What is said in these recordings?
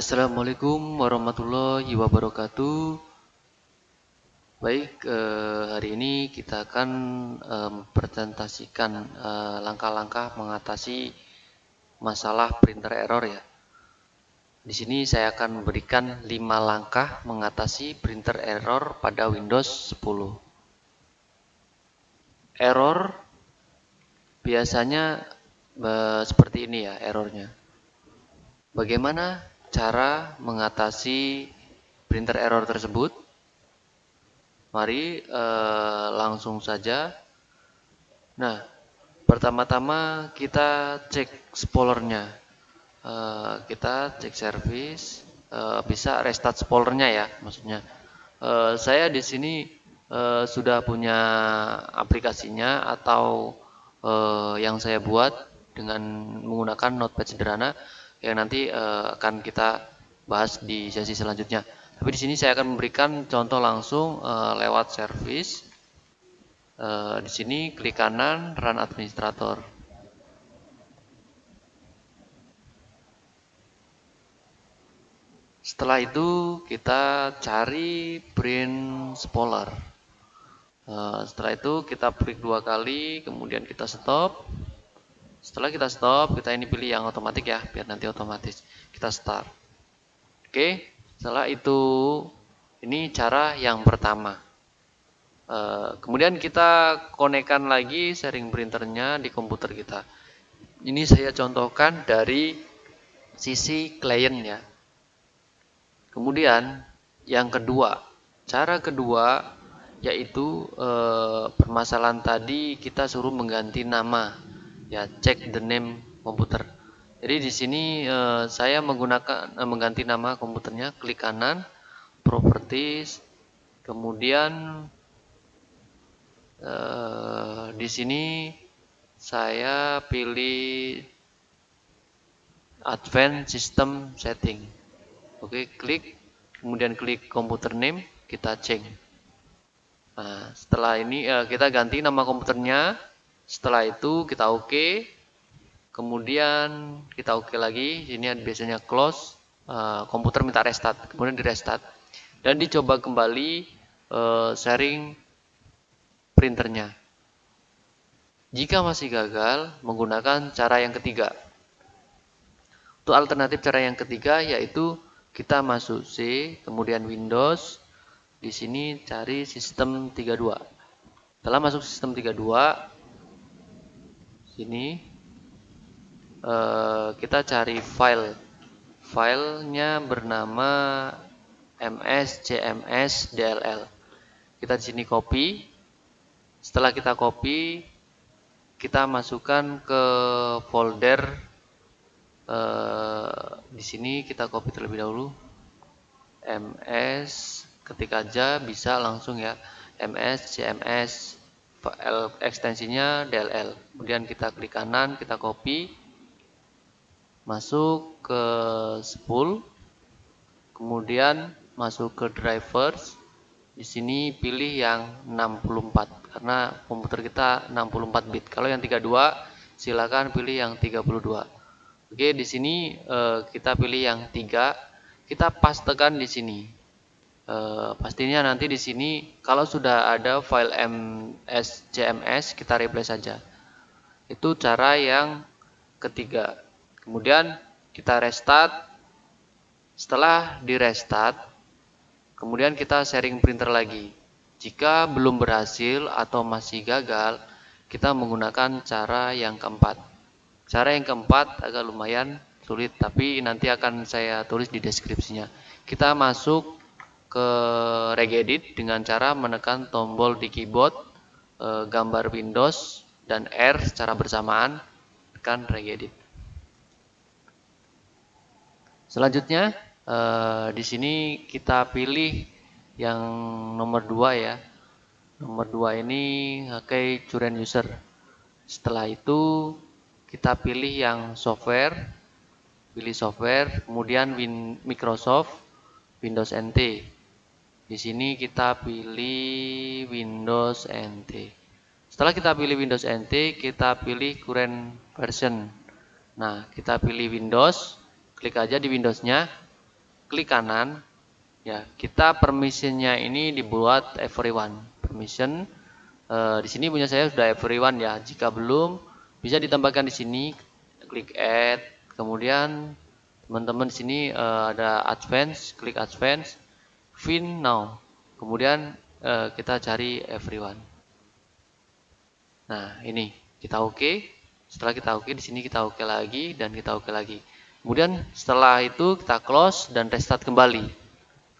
Assalamualaikum warahmatullahi wabarakatuh. Baik, eh, hari ini kita akan eh, presentasikan eh, langkah-langkah mengatasi masalah printer error ya. Di sini saya akan memberikan 5 langkah mengatasi printer error pada Windows 10. Error biasanya eh, seperti ini ya errornya. Bagaimana cara mengatasi printer error tersebut. Mari eh, langsung saja. Nah, pertama-tama kita cek spoilernya. Eh, kita cek service, eh, bisa restart spoilernya ya, maksudnya. Eh, saya di sini eh, sudah punya aplikasinya atau eh, yang saya buat dengan menggunakan notepad sederhana yang nanti uh, akan kita bahas di sesi selanjutnya. Tapi di sini saya akan memberikan contoh langsung uh, lewat service. Uh, di sini klik kanan Run Administrator. Setelah itu kita cari print spoiler. Uh, setelah itu kita klik dua kali, kemudian kita stop. Setelah kita stop, kita ini pilih yang otomatis ya, biar nanti otomatis. Kita start. Oke, setelah itu ini cara yang pertama. E, kemudian kita konekkan lagi sharing printernya di komputer kita. Ini saya contohkan dari sisi klien ya. Kemudian yang kedua, cara kedua yaitu e, permasalahan tadi kita suruh mengganti nama ya cek the name komputer. Jadi di sini eh, saya menggunakan eh, mengganti nama komputernya, klik kanan, properties, kemudian eh, di sini saya pilih advanced system setting. Oke, klik, kemudian klik komputer name, kita cek. Nah, setelah ini eh, kita ganti nama komputernya setelah itu kita oke. Okay. Kemudian kita oke okay lagi. Ini biasanya close. Uh, komputer minta restart. Kemudian di restart. Dan dicoba kembali uh, sharing printernya. Jika masih gagal, menggunakan cara yang ketiga. Untuk alternatif cara yang ketiga yaitu kita masuk C, kemudian Windows. Di sini cari sistem 32. Setelah masuk sistem 32, sini uh, kita cari file. Filenya bernama mscmsdll kita di sini copy. Setelah kita copy kita masukkan ke folder uh, di sini kita copy terlebih dahulu. Ms ketika aja bisa langsung ya. Ms cms file ekstensinya DLL. Kemudian kita klik kanan, kita copy, masuk ke spool, kemudian masuk ke drivers. Di sini pilih yang 64 karena komputer kita 64 bit. Kalau yang 32 silakan pilih yang 32. Oke, di sini eh, kita pilih yang 3. Kita pastekan di sini e, pastinya nanti di sini kalau sudah ada file mscms kita replace saja. Itu cara yang ketiga. Kemudian kita restart. Setelah di restart kemudian kita sharing printer lagi. Jika belum berhasil atau masih gagal kita menggunakan cara yang keempat. Cara yang keempat agak lumayan sulit tapi nanti akan saya tulis di deskripsinya. Kita masuk ke regedit dengan cara menekan tombol di keyboard e, gambar Windows dan R secara bersamaan tekan regedit. Selanjutnya e, di sini kita pilih yang nomor dua ya. Nomor dua ini pakai current user. Setelah itu kita pilih yang software, pilih software, kemudian Microsoft, Windows NT. Di sini kita pilih Windows NT. Setelah kita pilih Windows NT, kita pilih current version. Nah, kita pilih Windows, klik aja di Windowsnya. klik kanan ya kita permissionnya ini dibuat everyone permission e, di sini punya saya sudah everyone ya jika belum bisa ditambahkan di sini klik add kemudian teman-teman di sini e, ada advance klik advance fin now kemudian e, kita cari everyone nah ini kita oke okay. setelah kita oke okay, di sini kita oke okay lagi dan kita oke okay lagi Kemudian setelah itu kita close dan restart kembali.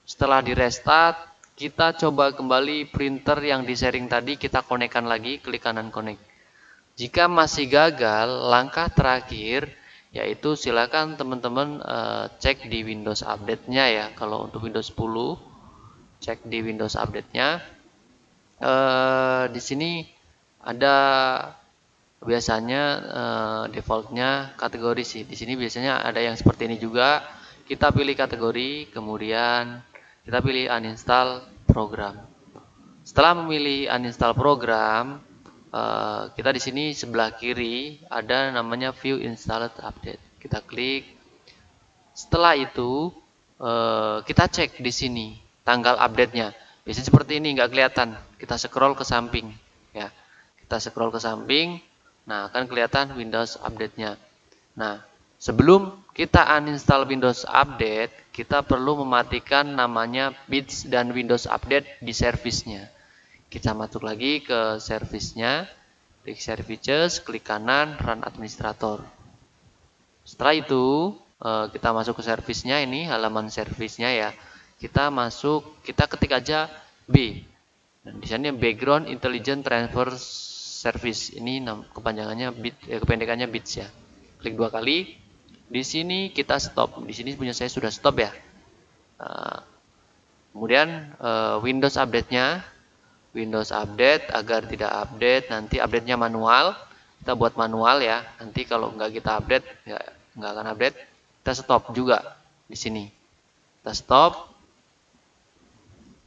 Setelah di restart, kita coba kembali printer yang di sharing tadi kita konekkan lagi, klik kanan connect. Jika masih gagal, langkah terakhir yaitu silakan teman-teman uh, cek di Windows update-nya ya. Kalau untuk Windows 10, cek di Windows update-nya. Uh, di sini ada biasanya uh, defaultnya kategori sih. Di sini biasanya ada yang seperti ini juga. Kita pilih kategori kemudian kita pilih uninstall program. Setelah memilih uninstall program uh, kita di sini sebelah kiri ada namanya view installed update. Kita klik. Setelah itu uh, kita cek di sini tanggal update-nya biasanya seperti ini nggak kelihatan kita scroll ke samping ya kita scroll ke samping Nah, akan kelihatan Windows update-nya. Nah, sebelum kita uninstall Windows Update, kita perlu mematikan namanya bits dan Windows Update di service-nya. Kita masuk lagi ke service-nya, klik Services, klik kanan, Run Administrator. Setelah itu, eh, kita masuk ke service-nya ini, halaman service-nya ya. Kita masuk, kita ketik aja B. Dan di sini background intelligent transfer service. Ini kepanjangannya bit eh, kependekannya bits ya. Klik dua kali. Di sini kita stop. Di sini punya saya sudah stop ya. Uh, kemudian uh, Windows update-nya. Windows update agar tidak update nanti update-nya manual. Kita buat manual ya. Nanti kalau nggak kita update ya nggak akan update. Kita stop juga di sini. Kita stop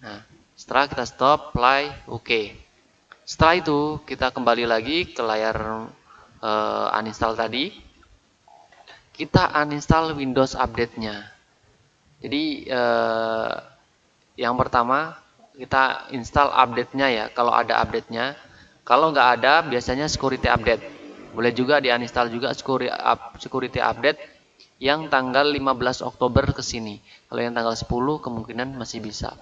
nah setelah kita stop play oke. Setelah itu kita kembali lagi ke layar uh, uninstall tadi. Kita uninstall Windows update-nya. Jadi uh, yang pertama kita install update-nya ya. Kalau ada update-nya. Kalau nggak ada biasanya security update. Boleh juga di uninstall juga security update yang tanggal 15 Oktober ke sini. Kalau yang tanggal 10 kemungkinan masih bisa.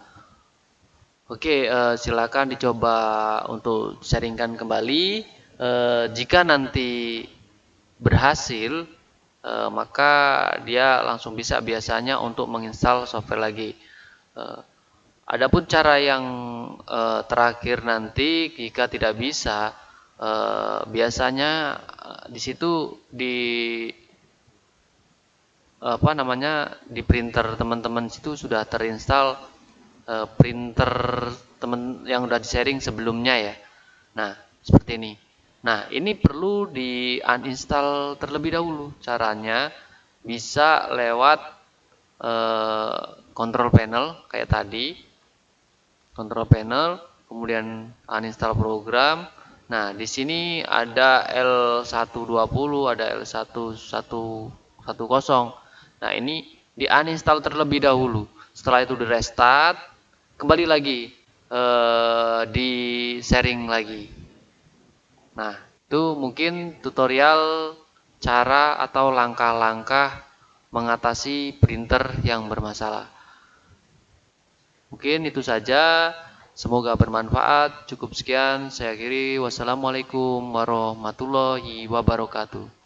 Oke, uh, silakan dicoba untuk sharingkan kembali. Uh, jika nanti berhasil, uh, maka dia langsung bisa biasanya untuk menginstal software lagi. Uh, adapun cara yang uh, terakhir nanti, jika tidak bisa, uh, biasanya di situ di apa namanya di printer teman-teman situ sudah terinstall uh, printer temen yang udah di sharing sebelumnya ya. Nah, seperti ini. Nah, ini perlu di uninstall terlebih dahulu. Caranya bisa lewat uh, control panel kayak tadi. Control panel, kemudian uninstall program. Nah, di sini ada L120, ada L1110. Nah, ini di uninstall terlebih dahulu. Setelah itu di restart, kembali lagi uh, di sharing lagi. Nah, itu mungkin tutorial cara atau langkah-langkah mengatasi printer yang bermasalah. Mungkin itu saja. Semoga bermanfaat. Cukup sekian. Saya akhiri. Wassalamualaikum warahmatullahi wabarakatuh.